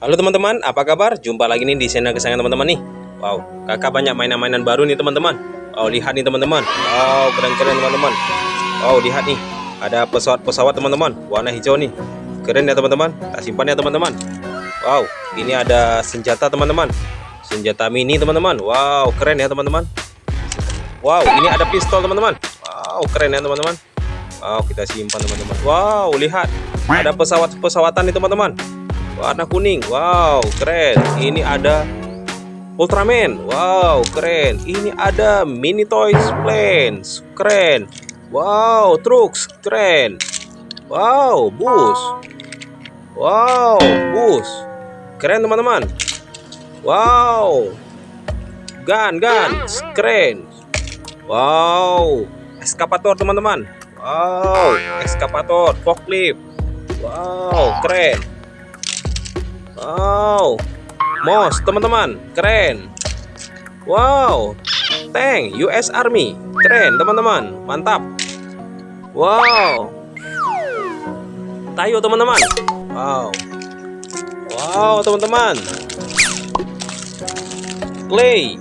Halo teman-teman, apa kabar? Jumpa lagi nih di channel kesayangan teman-teman nih. Wow, kakak banyak mainan-mainan baru nih teman-teman. Wow, lihat nih teman-teman. Wow, keren-keren teman-teman. Wow, lihat nih. Ada pesawat-pesawat teman-teman, warna hijau nih. Keren ya teman-teman. Tak simpan ya teman-teman. Wow, ini ada senjata teman-teman. Senjata mini teman-teman. Wow, keren ya teman-teman. Wow, ini ada pistol teman-teman. Wow, keren ya teman-teman. Wow, kita simpan teman-teman. Wow, lihat. Ada pesawat-pesawatan nih teman-teman warna kuning. Wow keren. Ini ada Ultraman. Wow keren. Ini ada mini toys planes keren. Wow trucks keren. Wow bus. Wow bus. Keren teman-teman. Wow. Gun gun keren. Wow. Eskapator teman-teman. Wow. Eskapator forklift. Wow keren Wow, Mos teman-teman, keren. Wow, tank US Army, keren teman-teman, mantap. Wow, Tayo teman-teman. Wow, wow teman-teman. Clay,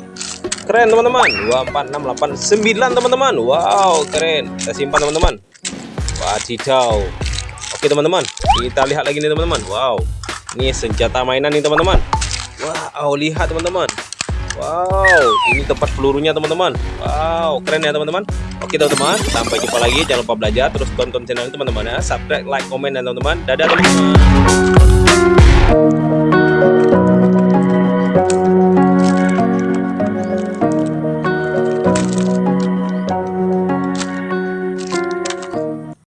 keren teman-teman. 24689 teman-teman. Wow, keren. Kita simpan teman-teman. Wadidaw. Oke teman-teman, kita lihat lagi nih teman-teman. Wow. Ini senjata mainan nih teman-teman. Wow, lihat teman-teman. Wow, ini tempat pelurunya teman-teman. Wow, keren ya teman-teman. Oke teman-teman, sampai jumpa lagi. Jangan lupa belajar terus tonton channel ini teman-teman ya. Subscribe, like, komen dan teman-teman. Dadah teman-teman.